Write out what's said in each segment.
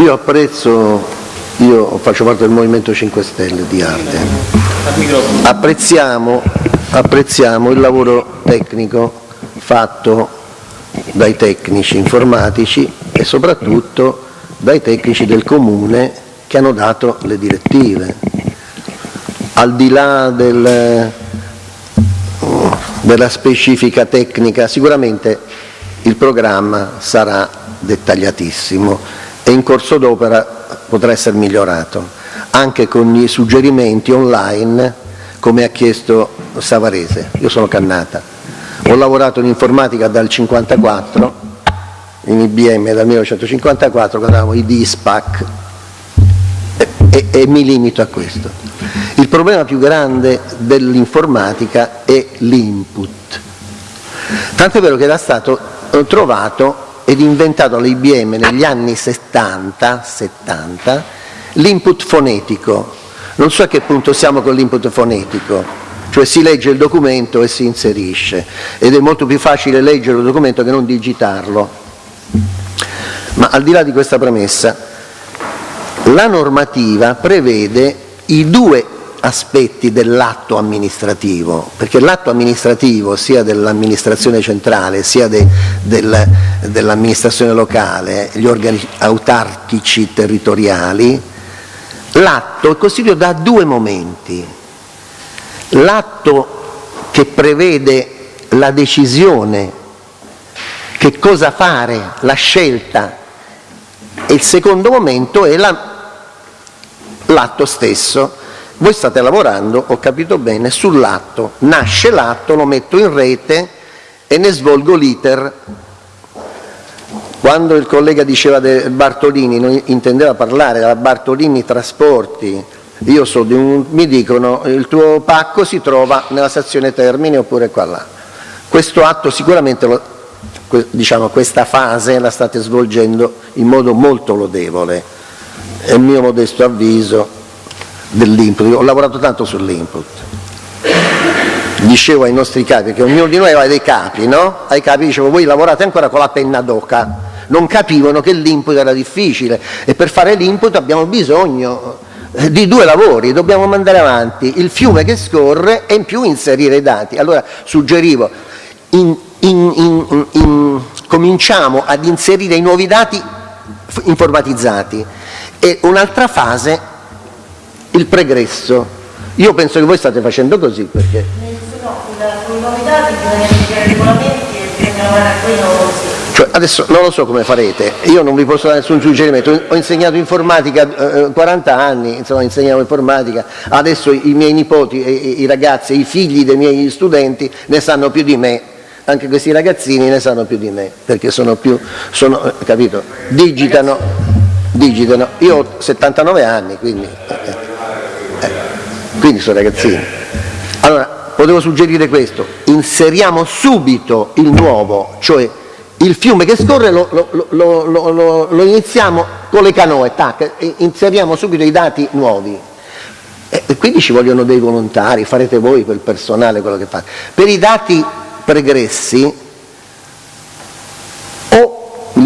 Io apprezzo, io faccio parte del Movimento 5 Stelle di Arte, apprezziamo, apprezziamo il lavoro tecnico fatto dai tecnici informatici e soprattutto dai tecnici del Comune che hanno dato le direttive. Al di là del, della specifica tecnica, sicuramente il programma sarà dettagliatissimo e in corso d'opera potrà essere migliorato, anche con i suggerimenti online come ha chiesto Savarese. Io sono Cannata, ho lavorato in informatica dal 1954, in IBM dal 1954, quando avevamo i DISPAC e, e, e mi limito a questo. Il problema più grande dell'informatica è l'input. Tanto è vero che era stato trovato ed inventato all'IBM negli anni 70, 70 l'input fonetico. Non so a che punto siamo con l'input fonetico, cioè si legge il documento e si inserisce ed è molto più facile leggere il documento che non digitarlo. Ma al di là di questa premessa, la normativa prevede i due aspetti dell'atto amministrativo, perché l'atto amministrativo sia dell'amministrazione centrale sia de, del, dell'amministrazione locale, gli organi autarchici territoriali, l'atto è costituito da due momenti. L'atto che prevede la decisione, che cosa fare, la scelta, e il secondo momento è l'atto stesso voi state lavorando, ho capito bene, sull'atto. Nasce l'atto, lo metto in rete e ne svolgo l'iter. Quando il collega diceva del Bartolini, non intendeva parlare della Bartolini Trasporti, io so di un, mi dicono il tuo pacco si trova nella stazione Termini oppure qua là. Questo atto sicuramente, lo, diciamo, questa fase la state svolgendo in modo molto lodevole, è il mio modesto avviso, dell'input, ho lavorato tanto sull'input. Dicevo ai nostri capi, che ognuno di noi aveva dei capi, no? Ai capi dicevo, voi lavorate ancora con la penna d'oca, non capivano che l'input era difficile e per fare l'input abbiamo bisogno eh, di due lavori, dobbiamo mandare avanti il fiume che scorre e in più inserire i dati. Allora suggerivo, in, in, in, cominciamo ad inserire i nuovi dati informatizzati e un'altra fase il pregresso. Io penso che voi state facendo così perché... Cioè, adesso non lo so come farete, io non vi posso dare nessun suggerimento, ho insegnato informatica eh, 40 anni, insomma insegnavo informatica, adesso i miei nipoti, i, i ragazzi, i figli dei miei studenti ne sanno più di me, anche questi ragazzini ne sanno più di me, perché sono più, sono, eh, capito, digitano, digitano, io ho 79 anni, quindi... Quindi sono ragazzini. Allora, potevo suggerire questo, inseriamo subito il nuovo, cioè il fiume che scorre lo, lo, lo, lo iniziamo con le canoe, tac, inseriamo subito i dati nuovi. E quindi ci vogliono dei volontari, farete voi quel personale quello che fate. Per i dati pregressi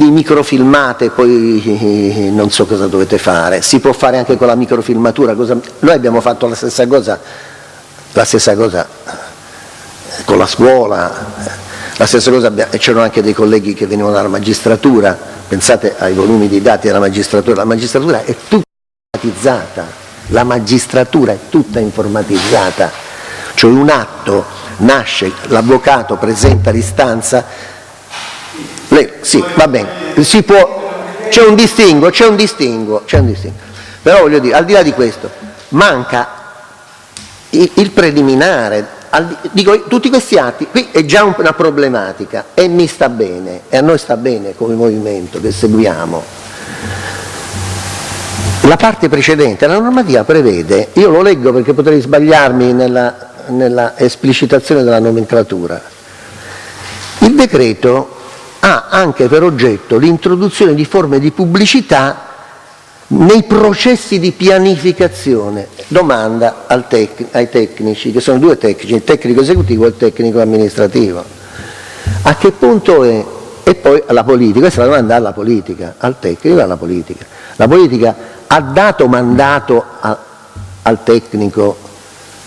li microfilmate poi non so cosa dovete fare, si può fare anche con la microfilmatura, cosa... noi abbiamo fatto la stessa cosa, la stessa cosa con la scuola, la stessa cosa, c'erano anche dei colleghi che venivano dalla magistratura, pensate ai volumi di dati della magistratura, la magistratura è tutta informatizzata, la magistratura è tutta informatizzata, cioè un atto nasce, l'avvocato presenta l'istanza, lei, sì, va bene, c'è un distinguo, c'è un distinguo, c'è un distinguo. Però voglio dire, al di là di questo, manca il, il preliminare, al, dico, tutti questi atti, qui è già una problematica e mi sta bene, e a noi sta bene come movimento che seguiamo. La parte precedente, la normativa prevede, io lo leggo perché potrei sbagliarmi nella, nella esplicitazione della nomenclatura, il decreto ha anche per oggetto l'introduzione di forme di pubblicità nei processi di pianificazione. Domanda tec ai tecnici, che sono due tecnici, il tecnico esecutivo e il tecnico amministrativo. A che punto è? E poi alla politica, questa è la domanda alla politica, al tecnico e alla politica. La politica ha dato mandato a, al tecnico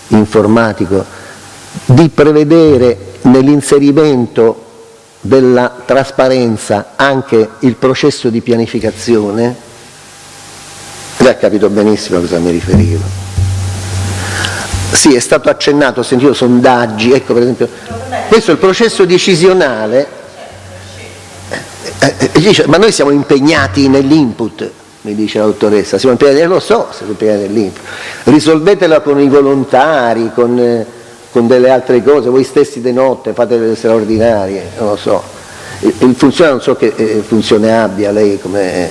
informatico di prevedere nell'inserimento della trasparenza anche il processo di pianificazione? Lei ha capito benissimo a cosa mi riferivo. Sì, è stato accennato, ho sentito sondaggi, ecco per esempio, questo è il processo decisionale, eh, eh, dice, ma noi siamo impegnati nell'input, mi dice la dottoressa, siamo impegnati, lo so, siamo impegnati nell'input, risolvetela con i volontari, con... Eh, con delle altre cose, voi stessi di notte fate delle straordinarie, non lo so. Il, il funzione non so che eh, funzione abbia lei come...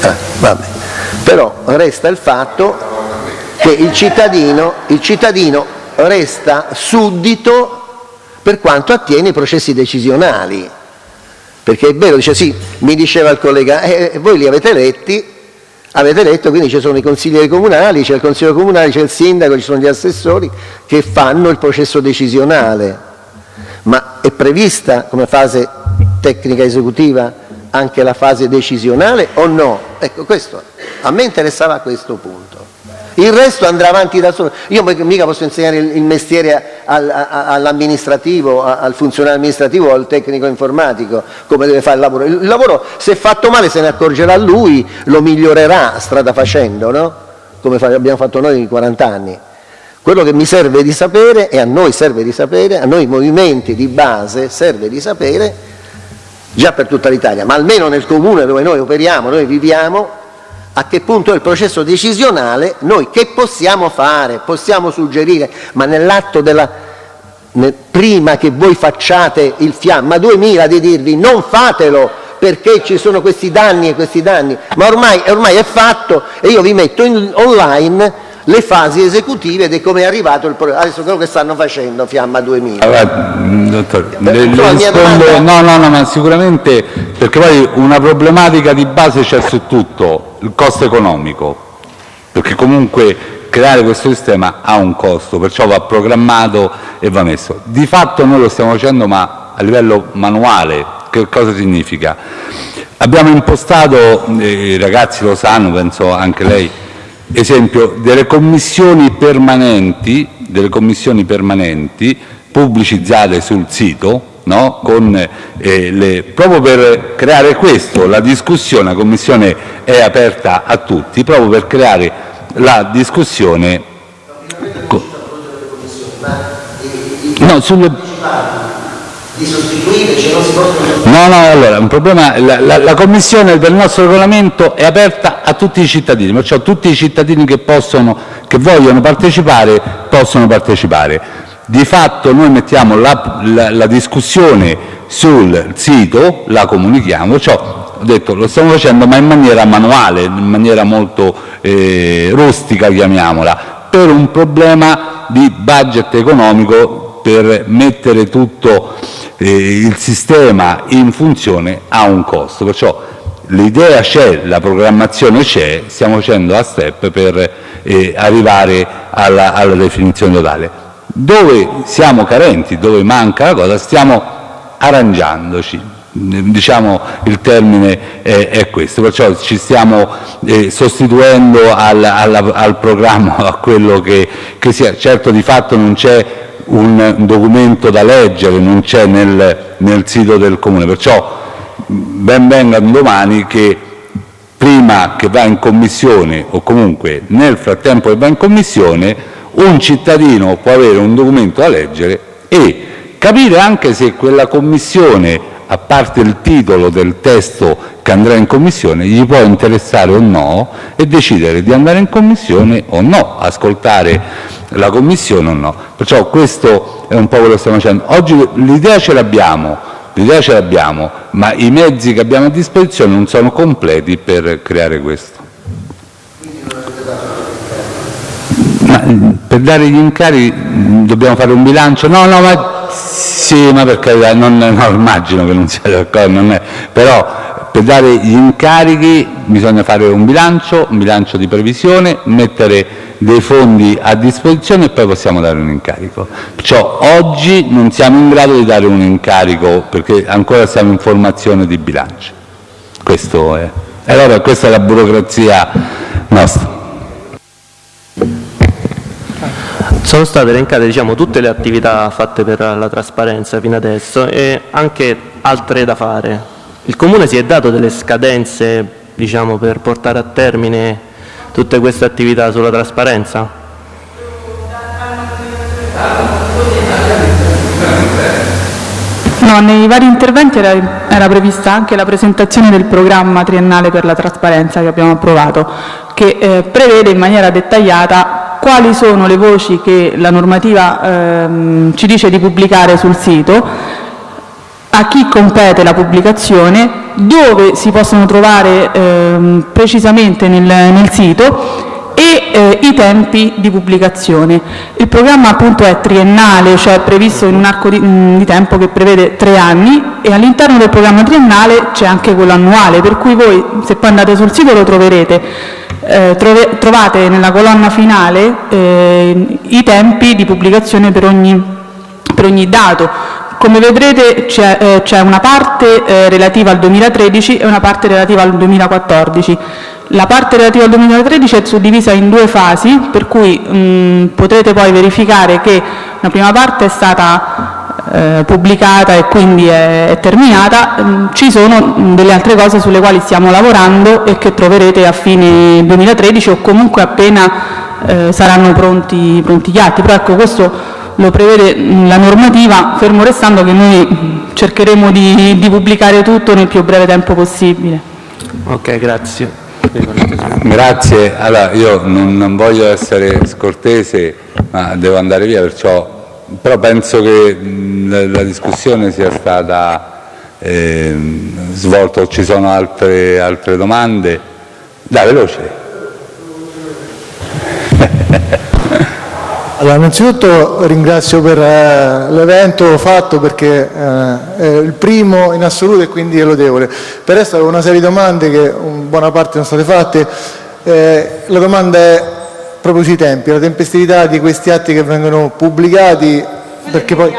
Ah, vabbè. Però resta il fatto che il cittadino, il cittadino resta suddito per quanto attiene i processi decisionali. Perché è vero, dice sì, mi diceva il collega, eh, voi li avete letti, Avete letto, quindi ci sono i consiglieri comunali, c'è il consiglio comunale, c'è il sindaco, ci sono gli assessori che fanno il processo decisionale. Ma è prevista come fase tecnica esecutiva anche la fase decisionale o no? Ecco, questo, a me interessava questo punto il resto andrà avanti da solo. Io mica posso insegnare il mestiere all'amministrativo, al funzionario amministrativo o al tecnico informatico come deve fare il lavoro. Il lavoro se fatto male se ne accorgerà lui, lo migliorerà strada facendo, no? come abbiamo fatto noi in 40 anni. Quello che mi serve di sapere, e a noi serve di sapere, a noi movimenti di base serve di sapere, già per tutta l'Italia, ma almeno nel comune dove noi operiamo, noi viviamo, a che punto è il processo decisionale, noi che possiamo fare, possiamo suggerire, ma nell'atto della prima che voi facciate il fiamma 2000 di dirvi non fatelo perché ci sono questi danni e questi danni, ma ormai, ormai è fatto e io vi metto in, online le fasi esecutive di come è arrivato il progetto. Adesso quello che stanno facendo Fiamma 2000. Allora, dottor, le, le rispondo, domanda... no, no, no, ma sicuramente perché poi una problematica di base c'è su tutto, il costo economico, perché comunque creare questo sistema ha un costo, perciò va programmato e va messo. Di fatto noi lo stiamo facendo ma a livello manuale, che cosa significa? Abbiamo impostato, eh, i ragazzi lo sanno, penso anche lei, esempio, delle commissioni permanenti, delle commissioni permanenti pubblicizzate sul sito, no? Con, eh, le, proprio per creare questo, la discussione, la commissione è aperta a tutti, proprio per creare la discussione. Di sostituire, cioè non si possono... No, no, allora, un problema, la, la, la, Commissione del nostro regolamento è aperta a tutti i cittadini, perciò tutti i cittadini che, possono, che vogliono partecipare possono partecipare. Di fatto noi mettiamo la, la, discussione sul sito, la comunichiamo, perciò ho detto lo stiamo facendo ma in maniera manuale, in maniera molto eh, rustica chiamiamola, per un problema di budget economico per mettere tutto il sistema in funzione ha un costo, perciò l'idea c'è, la programmazione c'è, stiamo facendo a step per eh, arrivare alla, alla definizione totale. Dove siamo carenti, dove manca la cosa, stiamo arrangiandoci, diciamo il termine è, è, questo, perciò ci stiamo eh, sostituendo al, al, al, programma, a quello che, che sia. Certo di fatto non c'è un documento da leggere, non c'è nel, nel sito del Comune, perciò ben venga domani che prima che va in commissione o comunque nel frattempo che va in commissione un cittadino può avere un documento da leggere e capire anche se quella commissione, a parte il titolo del testo che andrà in commissione, gli può interessare o no e decidere di andare in commissione o no, ascoltare la Commissione o no. Perciò questo è un po' quello che stiamo facendo. Oggi l'idea ce l'abbiamo, ma i mezzi che abbiamo a disposizione non sono completi per creare questo. Ma per dare gli incarichi dobbiamo fare un bilancio? No, no, ma sì, ma per carità, non, no, immagino che non sia d'accordo, però per dare gli incarichi bisogna fare un bilancio, un bilancio di previsione, mettere dei fondi a disposizione e poi possiamo dare un incarico. Oggi non siamo in grado di dare un incarico perché ancora siamo in formazione di bilancio. E allora questa è la burocrazia nostra. Sono state elencate diciamo, tutte le attività fatte per la trasparenza fino adesso e anche altre da fare. Il Comune si è dato delle scadenze diciamo, per portare a termine tutte queste attività sulla trasparenza? No, nei vari interventi era, era, prevista anche la presentazione del programma triennale per la trasparenza che abbiamo approvato, che eh, prevede in maniera dettagliata quali sono le voci che la normativa ehm, ci dice di pubblicare sul sito, a chi compete la pubblicazione, dove si possono trovare ehm, precisamente nel, nel sito e eh, i tempi di pubblicazione. Il programma appunto è triennale, cioè previsto in un arco di, di tempo che prevede tre anni e all'interno del programma triennale c'è anche quello annuale, per cui voi se poi andate sul sito lo troverete eh, trove, trovate nella colonna finale eh, i tempi di pubblicazione per ogni, per ogni dato. Come vedrete c'è, eh, una parte eh, relativa al 2013 e una parte relativa al 2014. La parte relativa al 2013 è suddivisa in due fasi, per cui mh, potrete poi verificare che la prima parte è stata eh, pubblicata e quindi è, è terminata, mm, ci sono mm, delle altre cose sulle quali stiamo lavorando e che troverete a fine 2013 o comunque appena eh, saranno pronti, pronti gli atti. Però ecco, questo lo prevede mm, la normativa, fermo restando che noi cercheremo di, di pubblicare tutto nel più breve tempo possibile. Ok, grazie. Grazie. Allora, io non, non voglio essere scortese, ma devo andare via, perciò però penso che la discussione sia stata eh, svolta, ci sono altre, altre domande? Dai, veloce. Allora, innanzitutto ringrazio per eh, l'evento fatto perché eh, è il primo in assoluto e quindi è lodevole. Per resto avevo una serie di domande che in buona parte sono state fatte. Eh, la domanda è proprio sui tempi, la tempestività di questi atti che vengono pubblicati, perché poi...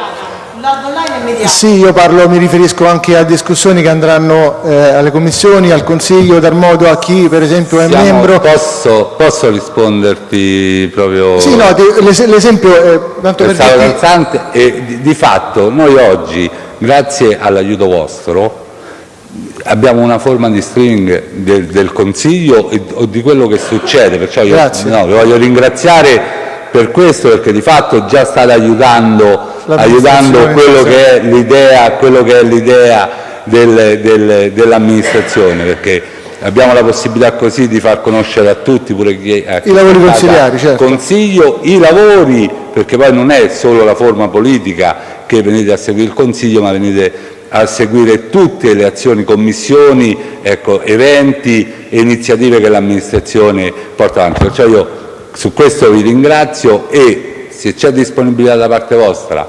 Sì, io parlo, mi riferisco anche a discussioni che andranno eh, alle commissioni, al Consiglio, dar modo a chi per esempio è Siamo, membro. Posso, posso, risponderti proprio? Sì, no, l'esempio è tanto per dire... e di, di fatto noi oggi, grazie all'aiuto vostro, abbiamo una forma di streaming del, del Consiglio e, o di quello che succede, perciò io no, vi voglio ringraziare per questo perché di fatto già state aiutando, aiutando quello che è l'idea, dell'amministrazione perché abbiamo la possibilità così di far conoscere a tutti pure chi è i lavori consigliari certo. consiglio i lavori perché poi non è solo la forma politica che venite a seguire il consiglio ma venite a seguire tutte le azioni, commissioni, ecco, eventi e iniziative che l'amministrazione porta avanti. Perciò io su questo vi ringrazio e se c'è disponibilità da parte vostra,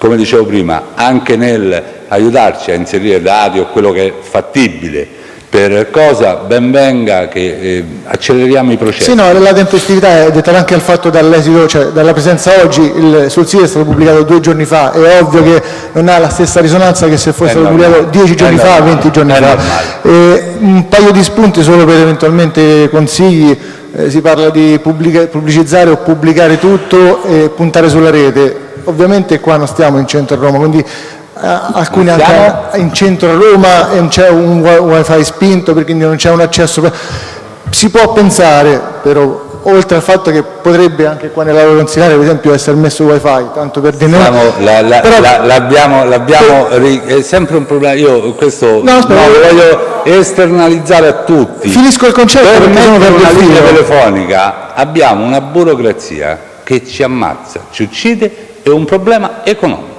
come dicevo prima, anche nel aiutarci a inserire dati o quello che è fattibile per cosa ben venga che eh, acceleriamo i processi. Sì, no, la tempestività è dettata anche dal fatto dall'esito, cioè dalla presenza oggi, il, sul sito è stato pubblicato due giorni fa, è ovvio che non ha la stessa risonanza che se fosse stato pubblicato dieci giorni fa, normale, venti giorni fa. E un paio di spunti solo per eventualmente consigli, eh, si parla di pubblica, pubblicizzare o pubblicare tutto e puntare sulla rete. Ovviamente qua non stiamo in centro a Roma, quindi eh, alcuni anche in centro a Roma non c'è un wifi spinto perché non c'è un accesso. Si può pensare però oltre al fatto che potrebbe anche qua nell'aula consigliare per esempio essere messo wifi tanto per dire l'abbiamo è sempre un problema io questo no, no, lo voglio esternalizzare a tutti. Finisco il concetto per mettere una linea telefonica abbiamo una burocrazia che ci ammazza ci uccide e un problema economico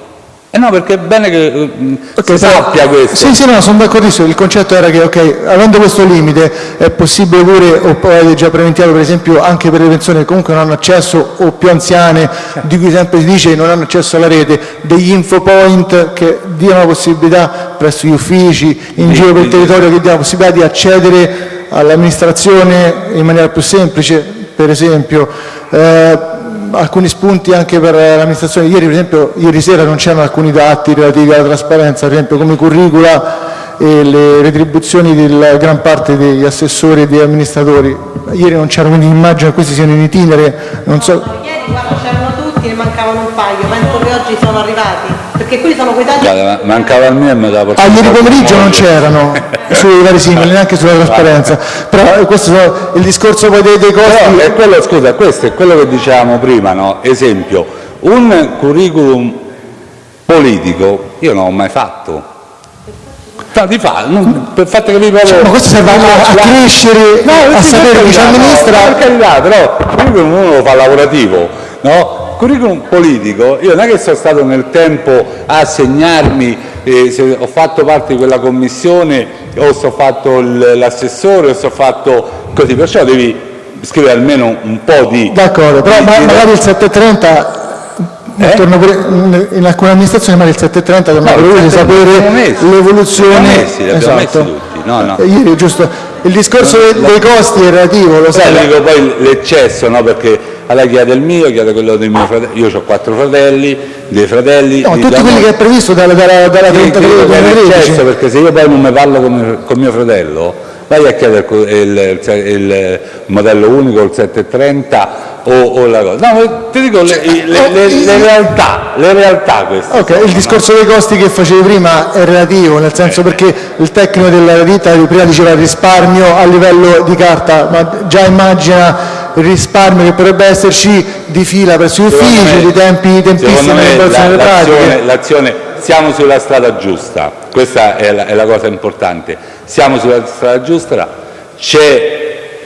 eh no, perché è bene che uh, okay, si sappia questo. Sì, sì, no, sono d'accordissimo. Il concetto era che, ok, avendo questo limite, è possibile pure, o poi avete già preventivato, per esempio, anche per le persone che comunque non hanno accesso, o più anziane, di cui sempre si dice che non hanno accesso alla rete, degli infopoint che diano la possibilità presso gli uffici, in sì, giro per il territorio, che diano la possibilità di accedere all'amministrazione in maniera più semplice, per esempio. Eh, alcuni spunti anche per l'amministrazione. Ieri, per esempio, ieri sera non c'erano alcuni dati relativi alla trasparenza, per esempio come curricula e le retribuzioni della gran parte degli assessori e degli amministratori. Ieri non c'erano, quindi immagino che questi siano in itinere, non so... Ieri guarda c'erano tutti e mancavano un paio, penso che oggi sono arrivati, perché quelli sono quei tagli... Guarda, ma- mancava il mio e me la portavo. Ah, ieri pomeriggio non c'erano sui vari singoli, neanche sulla trasparenza, però eh, questo è il discorso poi dei, dei Però costi... è quello, scusa, questo è quello che dicevamo prima, no? Esempio, un curriculum politico io non l'ho mai fatto. No, di fa, non, per fatto capire proprio... Cioè, ma questo serve a, a crescere, No, a sapere per chi ci amministra... no, per carità, però il curriculum uno lo fa lavorativo, no? Curriculum politico, io non è che sono stato nel tempo a segnarmi eh, se ho fatto parte di quella commissione o se ho fatto l'assessore o se ho fatto così, perciò devi scrivere almeno un po' di... D'accordo, però di- ma- di- magari il 730 Eh? in alcune amministrazioni magari il 730 torna No, 730 sapere l'evoluzione esatto. no, no. Eh, ieri giusto il discorso dei, dei costi è relativo lo sai Sai, dico poi l'eccesso, no? perché lei chiede il mio, chiede quello dei miei fratelli, io ho quattro fratelli, dei fratelli... no, tutti quelli che è previsto dalla, dalla, dalla Sì, 33 credo che è 2013 l'eccesso, perché se io poi non mi parlo con, con mio fratello, vai a chiedere il, il- il modello unico, il 730 o, o la cosa. No, ti dico le, le- le- le realtà, le realtà queste. Ok, sono, il no? discorso dei costi che facevi prima è relativo, nel senso perché il tecnico della ditta prima diceva risparmio a livello di carta, ma già immagina il risparmio che potrebbe esserci di fila presso gli uffici, me- di tempi, tempistici l'azione, l'azione- siamo sulla strada giusta, questa è la, è la cosa importante, siamo sulla strada giusta, c'è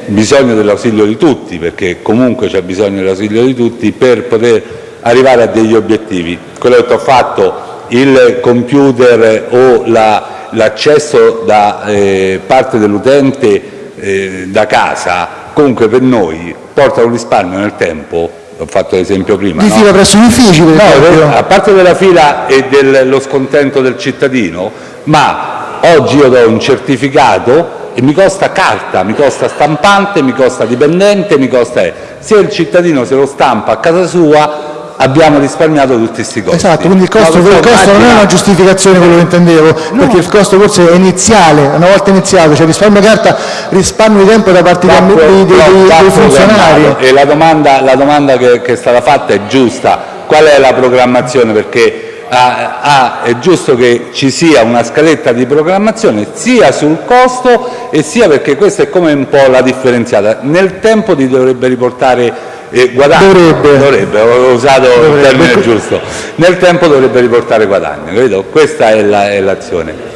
bisogno dell'ausilio di tutti, perché comunque c'è bisogno dell'ausilio di tutti per poter arrivare a degli obiettivi. Quello che ti ho fatto, il computer o la- l'accesso da eh, parte dell'utente eh, da casa, comunque per noi porta un risparmio nel tempo, ho fatto l'esempio prima, Di no? fila presso gli uffici, per No, a parte della fila e dello scontento del cittadino, ma oggi io do un certificato e mi costa carta, mi costa stampante, mi costa dipendente, mi costa... Se il cittadino se lo stampa a casa sua abbiamo risparmiato tutti questi costi. Esatto, quindi il costo, Ma il costo non è una giustificazione quello che intendevo, perché il costo forse è iniziale, una volta iniziato, cioè risparmio carta, risparmio di tempo da parte dei, dei- dei- dei funzionari. E la domanda, la domanda che, che è stata fatta è giusta. Qual è la programmazione? Perché ah, ah, è giusto che ci sia una scaletta di programmazione sia sul costo e sia perché questa è come un po' la differenziata. Nel tempo ti dovrebbe riportare eh, guadagno. Dovrebbe. Dovrebbe, ho usato il termine giusto. Nel tempo dovrebbe riportare guadagno, capito? Questa è la- l'azione.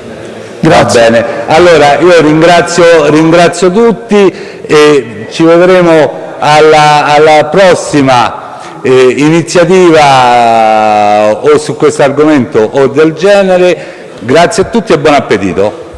Grazie. Va bene, allora io ringrazio, ringrazio tutti e ci vedremo alla, alla prossima eh, iniziativa o su questo argomento o del genere. Grazie a tutti e buon appetito.